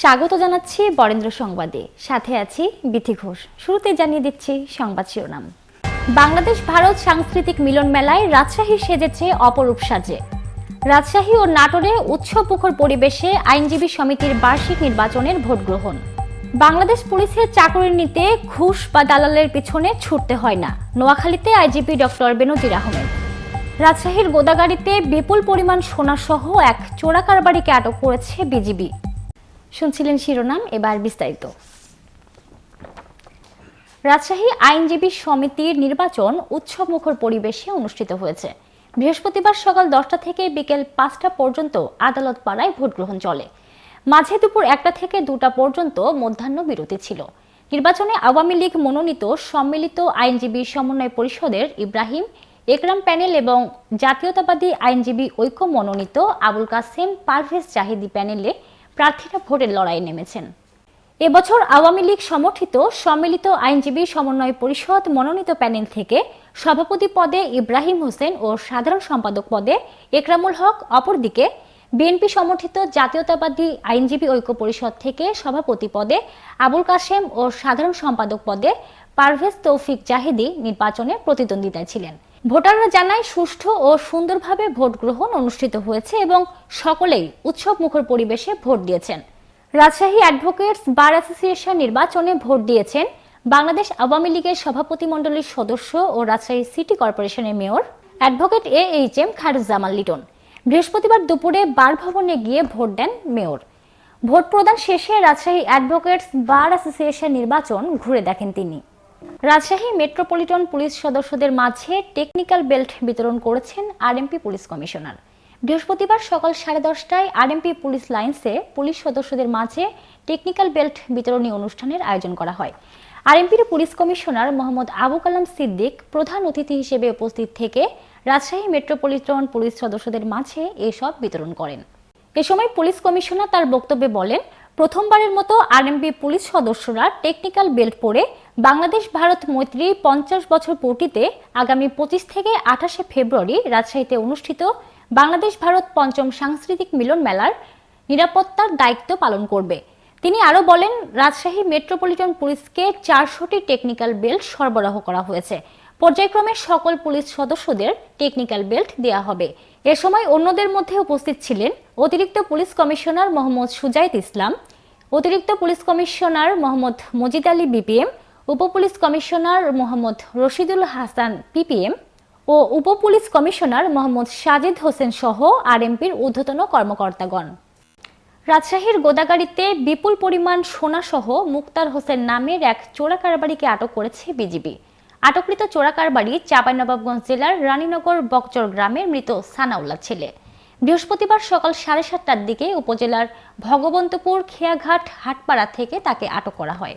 স্বাগত জানাচ্ছি বরেন্দ্র সংবাদে। সাথে আছি বিথি ঘোষ। শুরুতে জানিয়ে দিচ্ছি সংবাদ শিরোনাম। বাংলাদেশ ভারত সাংস্কৃতিক মিলন মেলায় রাজশাহী সেজেছে অপরূপ সাজে। রাজশাহী ও নাটোরে উৎসবমুখর পরিবেশে আইনজীবী সমিতির বার্ষিক নির্বাচনের ভোট গ্রহণ। বাংলাদেশ পুলিশের চাকরি নিতে ঘুষ বা দালালের পিছনে ছুটতে হয় না, নোয়াখালীতে আইজিপি ডক্টর বেনজির আহমেদ। রাজশাহীর গোদাগাড়িতে বিপুল পরিমাণ সোনাসহ এক চোরা কারবারিকে আটক করেছে বিজিবি। শুনছিলেন শিরোনাম, এবার বিস্তারিত। রাজশাহী আইনজীবী সমিতির নির্বাচন উৎসবমুখর পরিবেশে অনুষ্ঠিত হয়েছে। বৃহস্পতিবার সকাল দশটা থেকে বিকেল পাঁচটা পর্যন্ত আদালত পাড়ায় ভোট গ্রহণ চলে। মাঝে দুপুর একটা থেকে দুটা পর্যন্ত মধ্যাহ্ন বিরতি ছিল। নির্বাচনে আওয়ামী লীগ মনোনীত সম্মিলিত আইনজীবী সমন্বয় পরিষদের ইব্রাহিম, একরাম প্যানেল এবং জাতীয়তাবাদী আইনজীবী ঐক্য মনোনীত আবুল কাসেম, পারভেজ জাহিদি প্যানেলে প্রার্থীরা ভোটের লড়াইয়ে নেমেছেন। এবছর আওয়ামী লীগ সমর্থিত সম্মিলিত আইনজীবী সমন্বয় পরিষদ মনোনীত প্যানেল থেকে সভাপতি পদে ইব্রাহিম হোসেন ও সাধারণ সম্পাদক পদে একরামুল হক, অপরদিকে বিএনপি সমর্থিত জাতীয়তাবাদী আইনজীবী ঐক্য পরিষদ থেকে সভাপতি পদে আবুল কাশেম ও সাধারণ সম্পাদক পদে পারভেজ তৌফিক জাহিদি নির্বাচনে প্রতিদ্বন্দ্বিতায় ছিলেন। ভোটাররা জানায়, সুষ্ঠু ও সুন্দরভাবে ভোট গ্রহণ অনুষ্ঠিত হয়েছে এবং সকলেই উৎসব মুখর পরিবেশে ভোট দিয়েছেন। রাজশাহী অ্যাডভোকেটস বার অ্যাসোসিয়েশন নির্বাচনে ভোট দিয়েছেন বাংলাদেশ আওয়ামী লীগের সভাপতি মণ্ডলীর সদস্য ও রাজশাহী সিটি কর্পোরেশনের mayor advocate A H M Khairuzzaman Liton. বৃহস্পতিবার দুপুরে বার ভবনে গিয়ে ভোট দেন মেয়র। ভোট প্রদান শেষে রাজশাহী অ্যাডভোকেটস বার অ্যাসোসিয়েশন নির্বাচন ঘুরে দেখেন তিনি। রাজশাহী মেট্রোপলিটন পুলিশ সদস্যদের মাঝে টেকনিক্যাল বেল্ট বিতরণ করেছেন আরএমপি পুলিশ কমিশনার। বৃহস্পতিবার সকাল সাড়ে দশটায় আরএমপি পুলিশ লাইন্সে পুলিশ সদস্যদের মাঝে টেকনিক্যাল বেল্ট বিতরণী অনুষ্ঠানের আয়োজন করা হয়। আরএমপির পুলিশ কমিশনার মোহাম্মদ আবু কালাম সিদ্দিক প্রধান অতিথি হিসেবে উপস্থিত থেকে রাজশাহী মেট্রোপলিটন পুলিশ সদস্যদের মাঝে এসব বিতরণ করেন। এ সময় পুলিশ কমিশনার তার বক্তব্যে বলেন, প্রথমবারের মতো আরএমপি পুলিশ সদস্যরা টেকনিক্যাল বেল্ট পরে বাংলাদেশ ভারত মৈত্রী পঞ্চাশ বছর পূর্তিতে আগামী পঁচিশ থেকে আঠাশে ফেব্রুয়ারি রাজশাহীতে অনুষ্ঠিত বাংলাদেশ ভারত পঞ্চম সাংস্কৃতিক মিলন মেলার নিরাপত্তার দায়িত্ব পালন করবে। তিনি আরও বলেন, রাজশাহী মেট্রোপলিটন পুলিশকে চারশোটি টেকনিক্যাল বেল্ট সরবরাহ করা হয়েছে। পর্যায়ক্রমে সকল পুলিশ সদস্যদের টেকনিক্যাল বেল্ট দেওয়া হবে। এ সময় অন্যদের মধ্যে উপস্থিত ছিলেন অতিরিক্ত পুলিশ কমিশনার মোহাম্মদ সুজাইত ইসলাম, অতিরিক্ত police commissioner Mohammad Majid Ali BPM উপ police commissioner Mohammad Rashidul Hasan, PPM, ও উপ পুলিশ কমিশনার মোহাম্মদ সাজিদ হোসেন সহ আরএমপির ঊর্ধ্বতন কর্মকর্তাগণ। রাজশাহীর গোদাগাড়িতে বিপুল পরিমাণ সোনাসহ মুক্তার হোসেন নামের এক চোরা কারবারিকে আটক করেছে বিজিবি। আটককৃত চোরা কারবারি চাঁপাইনবাবগঞ্জ জেলার রানীনগর বকচর গ্রামের মৃত সানাউল্লাহ ছেলে। বৃহস্পতিবার সকাল সাড়ে সাতটার দিকে উপজেলার ভগবন্তপুর খেয়াঘাট হাটপাড়া থেকে তাকে আটক করা হয়।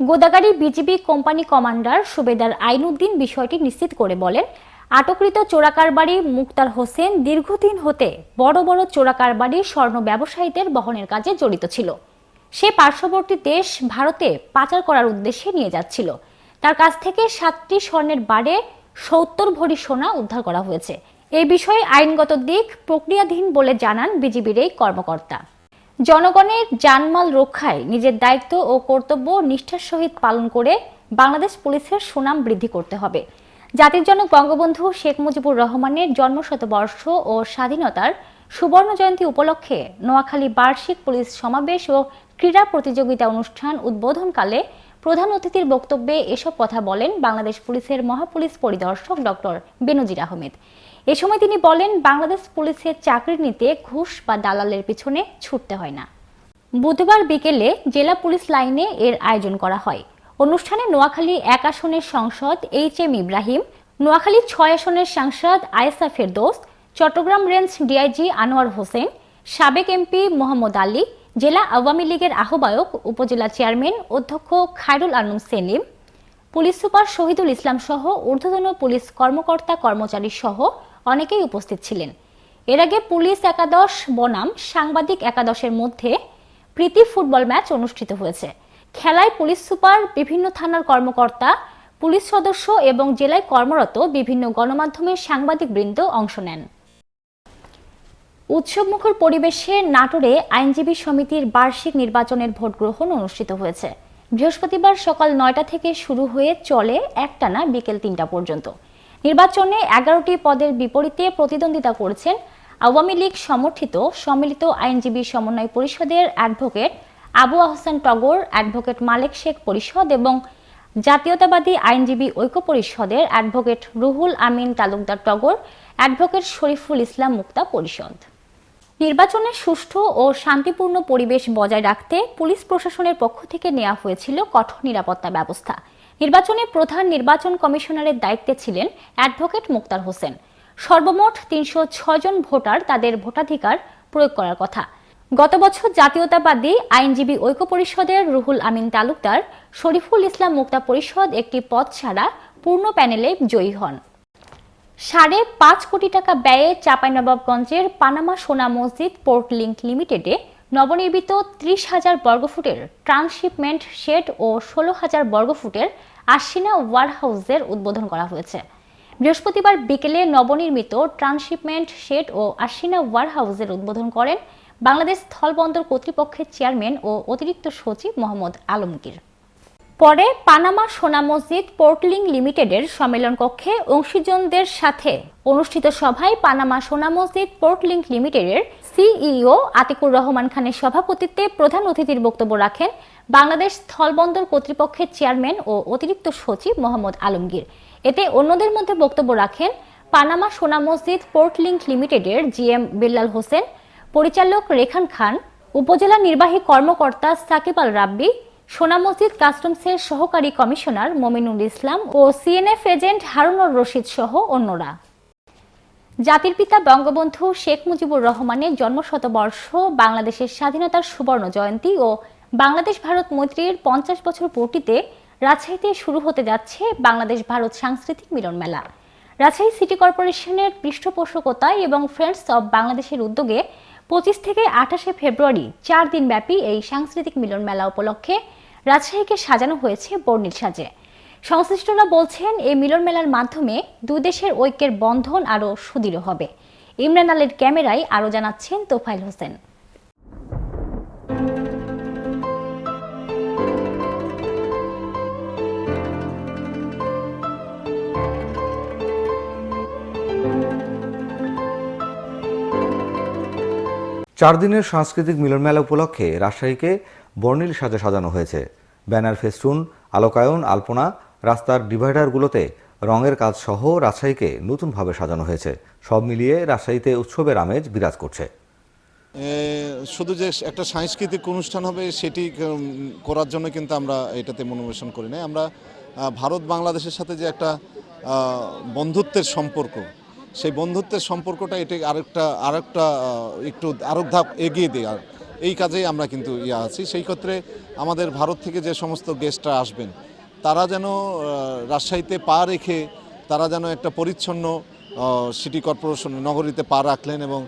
Godagari BGB company commander Subedar Ainuddin বিষয়টি নিশ্চিত করে বলেন, আটককৃত চোরাকারবাড়ি মুক্তার হোসেন দীর্ঘদিন হতে বড় বড় চোরাকারবাড়ি স্বর্ণ ব্যবসায়ীদের বহনের কাজে জড়িত ছিল। সে পার্শ্ববর্তী দেশ ভারতে পাচার করার উদ্দেশ্যে নিয়ে যাচ্ছিল। তার কাছ থেকে সাতটি স্বর্ণের বারে সত্তর ভরি সোনা উদ্ধার করা হয়েছে। এই বিষয়ে আইনগত দিক প্রক্রিয়াধীন বলে জানান বিজিবির এই কর্মকর্তা। জনগণের জানমাল রক্ষায় নিজের দায়িত্ব ও কর্তব্য নিষ্ঠার সহিত পালন করে বাংলাদেশ পুলিশের সুনাম বৃদ্ধি করতে হবে। জাতির জনক বঙ্গবন্ধু শেখ মুজিবুর রহমানের জন্মশতবর্ষ ও স্বাধীনতার সুবর্ণ জয়ন্তী উপলক্ষে নোয়াখালী বার্ষিক পুলিশ সমাবেশ ও ক্রীড়া প্রতিযোগিতা অনুষ্ঠান উদ্বোধনকালে প্রধান অতিথির বক্তব্যে এসব কথা বলেন বাংলাদেশ পুলিশের মহাপুলিশ পরিদর্শক ডক্টর বেনজির আহমেদ। এ সময় তিনি বলেন, বাংলাদেশ পুলিশের চাকরি নিতে ঘুষ বা দালালের পিছনে ছুটতে হয় না। বুধবার বিকেলে জেলা পুলিশ লাইনে এর আয়োজন করা হয়। অনুষ্ঠানে নোয়াখালী এক আসনের সংসদ এইচ এম ইব্রাহিম, নোয়াখালী ছয় আসনের সাংসদ আয়েসা ফেরদোস, চট্টগ্রাম রেঞ্জ ডিআইজি আনোয়ার হোসেন, সাবেক এমপি মোহাম্মদ আলী, জেলা আওয়ামী লীগের আহ্বায়ক উপজেলা চেয়ারম্যান অধ্যক্ষ খায়রুল আলম সেলিম, পুলিশ সুপার শহীদুল ইসলাম সহ ঊর্ধ্বতন পুলিশ কর্মকর্তা কর্মচারী সহ অনেকেই উপস্থিত ছিলেন। এর আগে পুলিশ একাদশ, বনাম সাংবাদিক একাদশের মধ্যে প্রীতি ফুটবল ম্যাচ অনুষ্ঠিত হয়েছে। খেলায় পুলিশ সুপার, বিভিন্ন থানার কর্মকর্তা, পুলিশ সদস্য এবং জেলায় কর্মরত বিভিন্ন গণমাধ্যমের সাংবাদিক বৃন্দ অংশ নেন। উৎসবমুখর পরিবেশে নাটোরে আইনজীবী সমিতির বার্ষিক নির্বাচনের ভোট গ্রহণ অনুষ্ঠিত হয়েছে। বৃহস্পতিবার সকাল নয়টা থেকে শুরু হয়ে চলে একটানা বিকেল তিনটা পর্যন্ত। নির্বাচনে এগারোটি পদের বিপরীতে প্রতিদ্বন্দ্বিতা করেছেন আওয়ামী লীগ সমর্থিত সম্মিলিত আইনজীবী সমন্বয় পরিষদের অ্যাডভোকেট আবু আহসান টগর, অ্যাডভোকেট মালেক শেখ পরিষদ এবং জাতীয়তাবাদী আইনজীবী ঐক্য পরিষদের অ্যাডভোকেট রুহুল আমিন তালুকদার টগর, অ্যাডভোকেট শরীফুল ইসলাম মুক্তা পরিষদ। নির্বাচনে সুষ্ঠু ও শান্তিপূর্ণ পরিবেশ বজায় রাখতে পুলিশ প্রশাসনের পক্ষ থেকে নেওয়া হয়েছিল কঠোর নিরাপত্তা ব্যবস্থা। নির্বাচনে প্রধান নির্বাচন কমিশনারের দায়িত্বে ছিলেন অ্যাডভোকেট মুক্তার হোসেন। সর্বমোট তিনশো ছয় জন ভোটার তাদের ভোটাধিকার প্রয়োগ করার কথা। গত বছর জাতীয়তাবাদী আইনজীবী ঐক্য পরিষদের রুহুল আমিন তালুকদার, শরীফুল ইসলাম মুক্তা পরিষদ একটি পদ ছাড়া পূর্ণ প্যানেলে জয়ী হন। সাড়ে পাঁচ কোটি টাকা ব্যয়ে চাঁপাইনবাবগঞ্জের পানামা সোনা মসজিদ পোর্ট লিংক লিমিটেডে নবনির্মিত ত্রিশ হাজার বর্গফুটের ট্রান্সশিপমেন্ট শেড ও ষোলো হাজার বর্গফুটের আশিনা ওয়ারহাউসের উদ্বোধন করা হয়েছে। বৃহস্পতিবার বিকেলে নবনির্মিত ট্রান্সশিপমেন্ট শেড ও আশিনা ওয়ারহাউসের উদ্বোধন করেন বাংলাদেশ স্থলবন্দর কর্তৃপক্ষের চেয়ারম্যান ও অতিরিক্ত সচিব মোহাম্মদ আলমগীর। পরে পানামা সোনা মসজিদ পোর্টলিং লিমিটেডের সম্মেলন কক্ষে অংশীজনদের সাথে অনুষ্ঠিত সভায় পানামা সোনা মসজিদ পোর্টলিং লিমিটেডের সিইও আতিকুর রহমান খানের সভাপতিত্বে প্রধান অতিথির বক্তব্য রাখেন বাংলাদেশ স্থলবন্দর কর্তৃপক্ষের চেয়ারম্যান ও অতিরিক্ত সচিব মোহাম্মদ আলমগীর। এতে অন্যদের মধ্যে বক্তব্য রাখেন পানামা সোনা মসজিদ পোর্টলিংক লিমিটেডের জিএম বিল্লাল হোসেন, পরিচালক রেখান খান, উপজেলা নির্বাহী কর্মকর্তা সাকিব আল রাব্বি সোনা মসজিদ কাস্টমসের সহকারী কমিশনার মমিনুল ইসলাম ও সিএনএফ এজেন্ট হারুনুর রশিদ সহ অন্যরা। জাতির পিতা বঙ্গবন্ধু শেখ মুজিবুর রহমানের জন্মশতবর্ষ, বাংলাদেশের স্বাধীনতার সুবর্ণ জয়ন্তী ও বাংলাদেশ ভারত মৈত্রীর পঞ্চাশ বছর পূর্তিতে রাজশাহীতে শুরু হতে যাচ্ছে বাংলাদেশ ভারত সাংস্কৃতিক মিলন মেলা। রাজশাহী সিটি কর্পোরেশনের পৃষ্ঠপোষকতায় এবং ফ্রেন্ডস অব বাংলাদেশের উদ্যোগে পঁচিশ থেকে আঠাশে ফেব্রুয়ারি চার দিনব্যাপী এই সাংস্কৃতিক মিলন মেলা উপলক্ষে রাজশাহীকে সাজানো হয়েছে বর্ণিল সাজে। সংশ্লিষ্টরা বলছেন, এই মিলন মেলার মাধ্যমে দুই দেশের ঐক্যের বন্ধন আরও সুদৃঢ় হবে। ইমরান আলীর ক্যামেরায় আরও জানাচ্ছেন তোফাইল হোসেন। চার দিনের সাংস্কৃতিক মিলনমেলা উপলক্ষে রাজশাহীকে বর্ণিল সাজে সাজানো হয়েছে। ব্যানার ফেস্টুন, আলোকায়ন, আলপনা, রাস্তার ডিভাইডারগুলোতে রঙের কাজ সহ রাজশাহীকে নতুনভাবে সাজানো হয়েছে। সব মিলিয়ে রাজশাহীতে উৎসবের আমেজ বিরাজ করছে। শুধু যে একটা সাংস্কৃতিক অনুষ্ঠান হবে সেটি করার জন্য কিন্তু আমরা এটাতে মনোবেশন করি না আমরা ভারত বাংলাদেশের সাথে যে একটা বন্ধুত্বের সম্পর্ক, সেই বন্ধুত্বের সম্পর্কটা এটা আরেকটা আরেকটা একটু আরেক ধাপ এগিয়ে দেওয়ার এই কাজেই আমরা কিন্তু ইয়ে আছি। সেই ক্ষেত্রে আমাদের ভারত থেকে যে সমস্ত গেস্টরা আসবেন, তারা যেন রাজশাহীতে পা রেখে তারা যেন একটা পরিচ্ছন্ন সিটি কর্পোরেশন নগরীতে পা রাখলেন এবং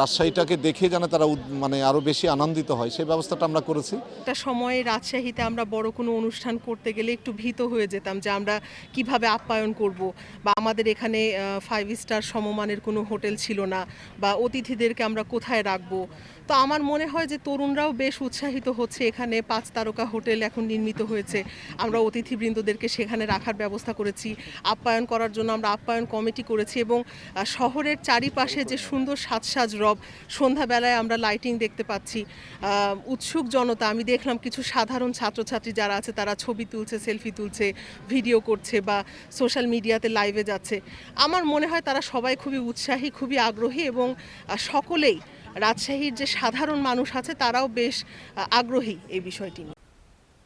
রাজশাহীটাকে দেখে যেন তারা মানে আরও বেশি আনন্দিত হয়। সেই ব্যবস্থাটা আমরা করেছি। একটা সময়ে রাজশাহীতে আমরা বড় কোনো অনুষ্ঠান করতে গেলে একটু ভীত হয়ে যেতাম যে আমরা কীভাবে আপ্যায়ন করব বা আমাদের এখানে ফাইভ স্টার সমমানের কোনো হোটেল ছিল না বা অতিথিদেরকে আমরা কোথায় রাখব। তো আমার মনে হয় যে তরুণরাও বেশ উৎসাহিত হচ্ছে এখানে। পাঁচ তারকা হোটেল এখন নির্মিত হয়েছে। আমরা অতিথিবৃন্দদেরকে সেখানে রাখার ব্যবস্থা করেছি, আপ্যায়ন করার জন্য আমরা আপ্যায়ন কমিটি করেছি এবং শহরের চারিপাশে যে সুন্দর সাজসাজ রব, সন্ধ্যাবেলায় আমরা লাইটিং দেখতে পাচ্ছি। উৎসুক জনতা, আমি দেখলাম কিছু সাধারণ ছাত্রছাত্রী যারা আছে, তারা ছবি তুলছে, সেলফি তুলছে, ভিডিও করছে বা সোশ্যাল মিডিয়াতে লাইভে যাচ্ছে। আমার মনে হয় তারা সবাই খুবই উৎসাহী, খুবই আগ্রহী এবং সকলেই রাজশাহীর যে সাধারণ মানুষ আছে, তারাও বেশ আগ্রহী এই বিষয়টি নিয়ে।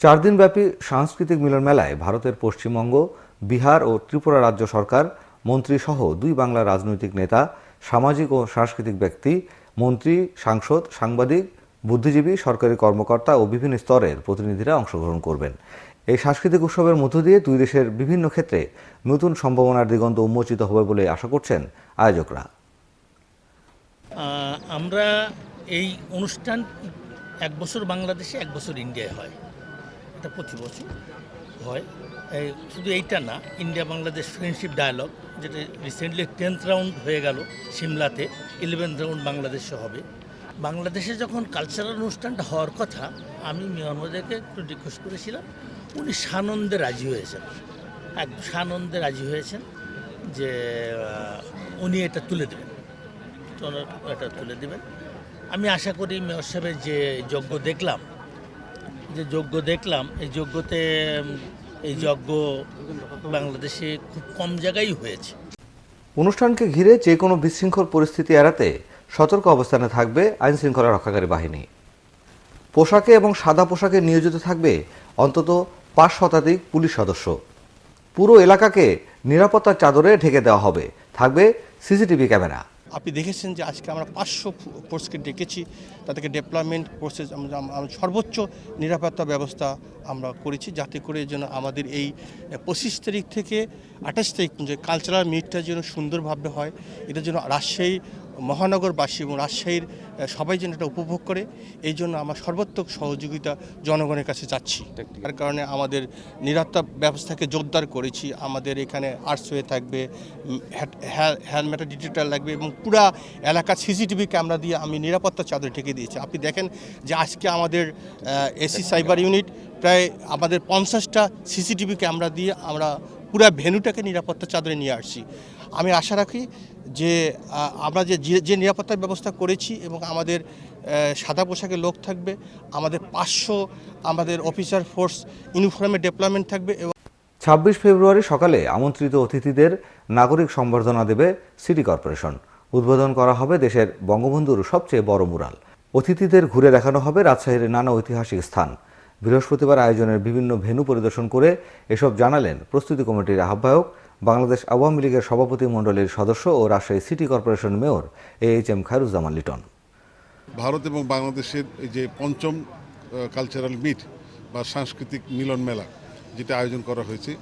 চার দিনব্যাপী সাংস্কৃতিক মিলন মেলায় ভারতের পশ্চিমবঙ্গ, বিহার ও ত্রিপুরা রাজ্য সরকার, মন্ত্রী সহ দুই বাংলার রাজনৈতিক নেতা, সামাজিক ও সাংস্কৃতিক ব্যক্তি, মন্ত্রী, সাংসদ, সাংবাদিক, বুদ্ধিজীবী, সরকারি কর্মকর্তা ও বিভিন্ন স্তরের প্রতিনিধিরা অংশগ্রহণ করবেন। এই সাংস্কৃতিক উৎসবের মধ্য দিয়ে দুই দেশের বিভিন্ন ক্ষেত্রে নতুন সম্ভাবনার দিগন্ত উন্মোচিত হবে বলে আশা করছেন আয়োজকরা। আমরা এই অনুষ্ঠান এক বছর বাংলাদেশে, এক বছর ইন্ডিয়ায় হয়। এটা প্রতি বছর হয়। শুধু এইটা না, ইন্ডিয়া বাংলাদেশ ফ্রেন্ডশিপ ডায়ালগ, যেটা রিসেন্টলি টেন্থ রাউন্ড হয়ে গেল সিমলাতে ইলেভেন্থ রাউন্ড বাংলাদেশে হবে। বাংলাদেশে যখন কালচারাল অনুষ্ঠানটা হওয়ার কথা, আমি মিয়ানওয়ারদেরকে একটু রিকোয়েস্ট করেছিলাম, উনি সানন্দে রাজি হয়েছেন। একদম সানন্দে রাজি হয়েছেন যে উনি এটা তুলে দেবেন। এটা তুলে দেবেন। আমি আশা করি মেয়র সাহেবের যে যজ্ঞ দেখলাম, যে যজ্ঞ দেখলাম, এই যজ্ঞতে এই যজ্ঞ বাংলাদেশে খুব কম জায়গায় হয়েছে। অনুষ্ঠানকে ঘিরে যে কোনো বিশৃঙ্খল পরিস্থিতি এড়াতে সতর্ক অবস্থানে থাকবে আইন শৃঙ্খলা রক্ষাকারী বাহিনী। পোশাকে এবং সাদা পোশাকে নিয়োজিত থাকবে অন্তত পাঁচ শতাধিক পুলিশ সদস্য। পুরো এলাকাকে নিরাপত্তার চাদরে ঢেকে দেওয়া হবে। থাকবে সিসিটিভি ক্যামেরা। আপনি দেখেছেন যে আজকে আমরা পাঁচশো ফোর্সকে ডেকেছি। তাদেরকে ডেভেলপমেন্ট আমরা আমরা সর্বোচ্চ নিরাপত্তা ব্যবস্থা আমরা করেছি যাতে করে যেন আমাদের এই পঁচিশ তারিখ থেকে আঠাশ তারিখ যে কালচারাল মিটটা যেন সুন্দরভাবে হয়। এটা যেন রাজশাহী মহানগরবাসী এবং রাজশাহীর সবাই যেন এটা উপভোগ করে, এই জন্য আমার সর্বাত্মক সহযোগিতা জনগণের কাছে চাচ্ছি। তার কারণে আমাদের নিরাপত্তা ব্যবস্থাকে জোরদার করেছি, আমাদের এখানে আর্টস হয়ে থাকবে হ্যান্ডমেটার ডিজিটাল লাগবে এবং পুরা এলাকা সিসিটিভি ক্যামেরা দিয়ে আমি নিরাপত্তা চাদর ঢেকে দিয়েছি। আপনি দেখেন যে আজকে আমাদের এসি সাইবার ইউনিট প্রায় আমাদের পঞ্চাশটা সিসিটিভি ক্যামেরা দিয়ে আমরা পুরা ভেনুটাকে নিরাপত্তা চাদরে নিয়ে আসছি। আমি আশা রাখি যে আমরা যে, যে- নিরাপত্তার ব্যবস্থা করেছি এবং আমাদের সাদা পোশাকে লোক থাকবে, আমাদের পাঁচশো আমাদের অফিসার ফোর্স ইউনিফর্মে ডেভেলপমেন্ট থাকবে এবং ছাব্বিশ ফেব্রুয়ারি সকালে আমন্ত্রিত অতিথিদের নাগরিক সম্বর্ধনা দেবে সিটি কর্পোরেশন। উদ্বোধন করা হবে দেশের বঙ্গবন্ধুর সবচেয়ে বড় মুরাল। অতিথিদের ঘুরে দেখানো হবে রাজশাহীর নানা ঐতিহাসিক স্থান। বৃহস্পতিবার আয়োজনের বিভিন্ন ভেন্যু পরিদর্শন করে এসব জানালেন প্রস্তুতি কমিটির আহ্বায়ক বাংলাদেশ আওয়ামী লীগের সভাপতি মণ্ডলীর সদস্য ও Rajshahi city corporation mayor A H M Khairuzzaman Liton. Bharat এবং বাংলাদেশের এই যে পঞ্চম কালচারাল মিট বা সাংস্কৃতিক মিলন মেলা যেটা আয়োজন করা হয়েছে,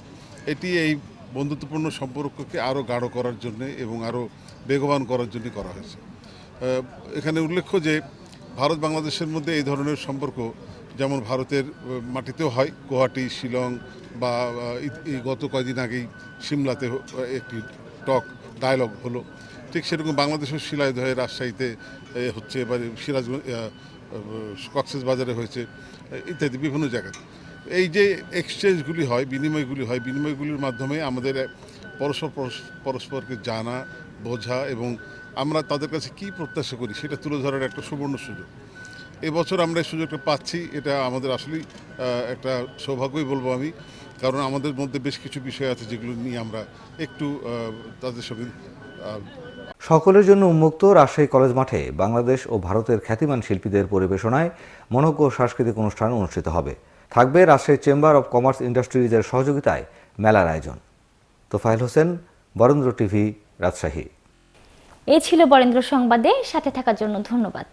এটি এই বন্ধুত্বপূর্ণ সম্পর্ককে আরও গাঢ় করার জন্য এবং আরও বেগবান করার জন্য করা হয়েছে। এখানে উল্লেখ্য যে ভারত বাংলাদেশের মধ্যে এই ধরনের সম্পর্ক যেমন ভারতের মাটিতেও হয়, গুয়াহাটি, শিলং বা গত কয়েকদিন আগেই সিমলাতে একটি টক ডায়লগ হলো। ঠিক সেরকম বাংলাদেশের শিলাইদহে রাজশাহীতে হচ্ছে এবার সিরাজগঞ্জ কক্সেস বাজারে হয়েছে, ইত্যাদি বিভিন্ন জায়গায়। এই যে এক্সচেঞ্জগুলি হয়, বিনিময়গুলি হয়, বিনিময়গুলির মাধ্যমে আমাদের পরস্পর পরস্পরকে জানা, বোঝা এবং আমরা তাদের কাছে কি প্রত্যাশা করি সেটা তুলে ধরার একটা সুবর্ণ সুযোগ। এবছর আমরা এই সুযোগটা পাচ্ছি এটা আমাদের আসলেই একটা সৌভাগ্যই বলব আমি। কারণ আমাদের মধ্যে বেশ কিছু বিষয় আছে যেগুলো নিয়ে আমরা একটু তাদের সঙ্গে সকলের জন্য উন্মুক্ত রাজশাহী কলেজ মাঠে বাংলাদেশ ও ভারতের খ্যাতিমান শিল্পীদের পরিবেশনায় মনোজ্ঞ সাংস্কৃতিক অনুষ্ঠান অনুষ্ঠিত হবে। থাকবে রাজশাহী চেম্বার অব কমার্স ইন্ডাস্ট্রিজের সহযোগিতায় মেলার আয়োজন। তোফাইল হোসেন বরেন্দ্র টিভি রাজশাহী। এ ছিল বরেন্দ্র সংবাদে সাথে থাকার জন্য ধন্যবাদ।